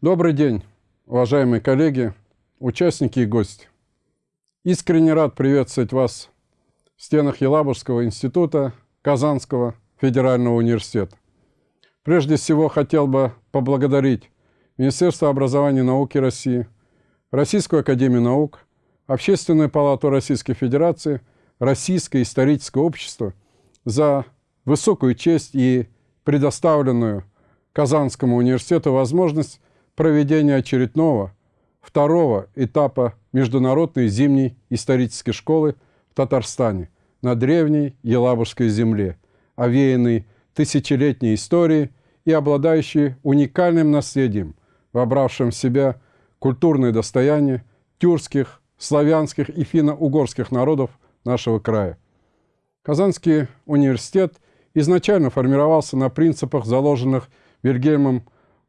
Добрый день, уважаемые коллеги, участники и гости. Искренне рад приветствовать вас в стенах Елабужского института Казанского федерального университета. Прежде всего хотел бы поблагодарить Министерство образования и науки России, Российскую академию наук, Общественную палату Российской Федерации, Российское историческое общество за высокую честь и предоставленную Казанскому университету возможность проведения очередного, второго этапа Международной зимней исторической школы в Татарстане на древней Елабужской земле, овеянной тысячелетней историей и обладающей уникальным наследием, вобравшим в себя культурное достояние тюркских, славянских и финно-угорских народов нашего края. Казанский университет изначально формировался на принципах, заложенных Вильгельмом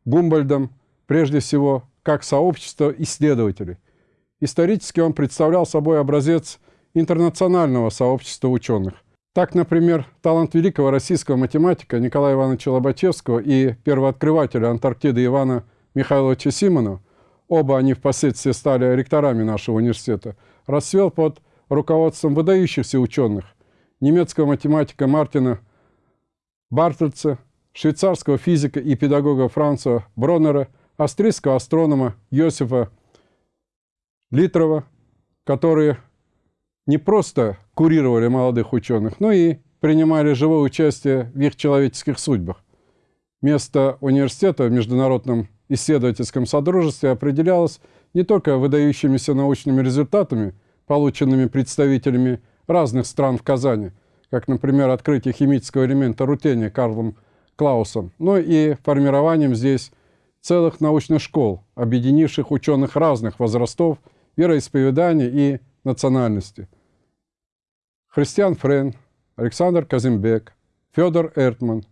Гумбольдом, прежде всего, как сообщество исследователей. Исторически он представлял собой образец интернационального сообщества ученых. Так, например, талант великого российского математика Николая Ивановича Лобачевского и первооткрывателя Антарктиды Ивана Михайловича Симонова, оба они впоследствии стали ректорами нашего университета, расцвел под руководством выдающихся ученых, немецкого математика Мартина Бартельца, швейцарского физика и педагога Франца Броннера, австрийского астронома Йосифа Литрова, которые не просто курировали молодых ученых, но и принимали живое участие в их человеческих судьбах. Место университета в Международном исследовательском содружестве определялось не только выдающимися научными результатами, полученными представителями разных стран в Казани – как, например, открытие химического элемента рутения Карлом Клаусом, но и формированием здесь целых научных школ, объединивших ученых разных возрастов, вероисповеданий и национальности. Христиан Френ, Александр Казимбек, Федор Эртман,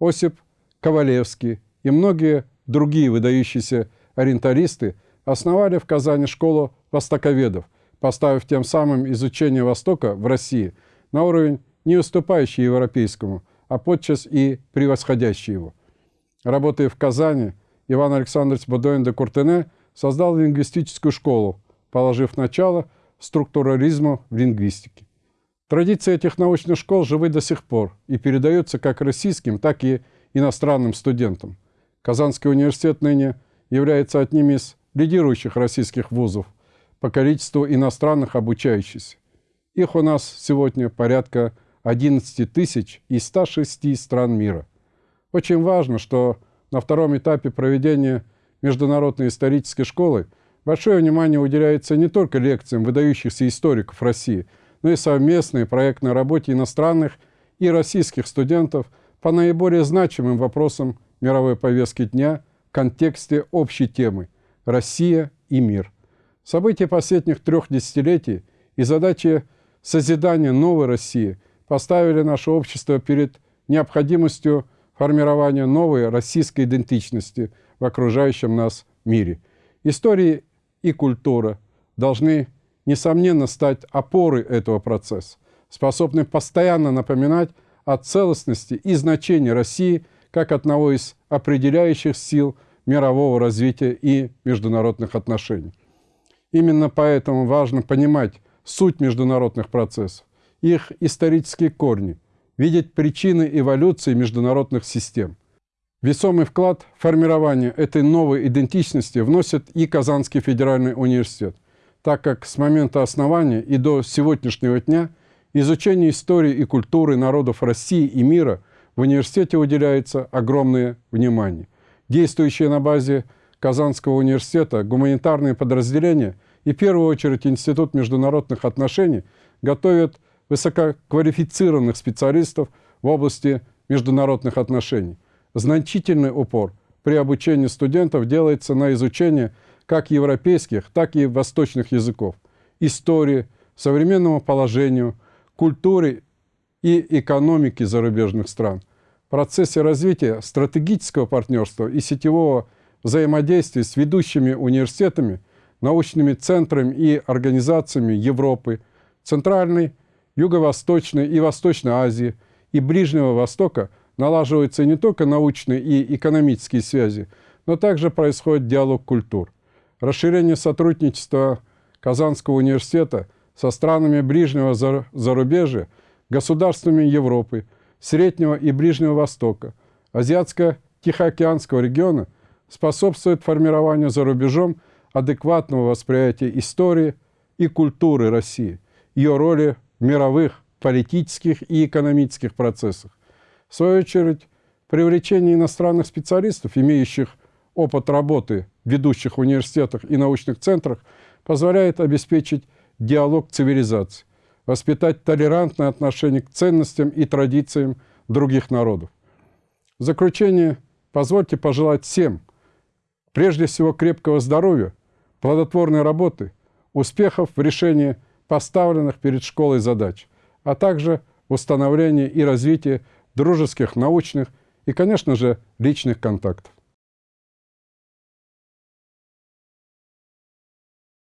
Осип Ковалевский и многие другие выдающиеся ориенталисты основали в Казани школу востоковедов, поставив тем самым изучение Востока в России – на уровень не уступающий европейскому, а подчас и превосходящий его. Работая в Казани, Иван Александрович Бодоин де Куртене создал лингвистическую школу, положив начало структурализму в лингвистике. Традиции этих научных школ живы до сих пор и передаются как российским, так и иностранным студентам. Казанский университет ныне является одним из лидирующих российских вузов по количеству иностранных обучающихся. Их у нас сегодня порядка 11 тысяч из 106 стран мира. Очень важно, что на втором этапе проведения Международной исторической школы большое внимание уделяется не только лекциям выдающихся историков России, но и совместной проектной работе иностранных и российских студентов по наиболее значимым вопросам мировой повестки дня в контексте общей темы «Россия и мир». События последних трех десятилетий и задачи созидания новой России поставили наше общество перед необходимостью формирования новой российской идентичности в окружающем нас мире. История и культура должны, несомненно, стать опорой этого процесса, способны постоянно напоминать о целостности и значении России как одного из определяющих сил мирового развития и международных отношений. Именно поэтому важно понимать суть международных процессов, их исторические корни, видеть причины эволюции международных систем. Весомый вклад в формирование этой новой идентичности вносит и Казанский федеральный университет, так как с момента основания и до сегодняшнего дня изучению истории и культуры народов России и мира в университете уделяется огромное внимание. Действующие на базе Казанского университета гуманитарные подразделения – и в первую очередь Институт международных отношений готовит высококвалифицированных специалистов в области международных отношений. Значительный упор при обучении студентов делается на изучение как европейских, так и восточных языков, истории, современному положению, культуре и экономике зарубежных стран. В процессе развития стратегического партнерства и сетевого взаимодействия с ведущими университетами – научными центрами и организациями Европы, Центральной, Юго-Восточной и Восточной Азии и Ближнего Востока налаживаются не только научные и экономические связи, но также происходит диалог культур. Расширение сотрудничества Казанского университета со странами ближнего зарубежья, государствами Европы, Среднего и Ближнего Востока, Азиатско-Тихоокеанского региона способствует формированию за рубежом адекватного восприятия истории и культуры России, ее роли мировых политических и экономических процессах. В свою очередь, привлечение иностранных специалистов, имеющих опыт работы в ведущих университетах и научных центрах, позволяет обеспечить диалог цивилизаций, воспитать толерантное отношение к ценностям и традициям других народов. В заключение позвольте пожелать всем, прежде всего, крепкого здоровья, плодотворной работы, успехов в решении поставленных перед школой задач, а также установления и развития дружеских, научных и, конечно же, личных контактов.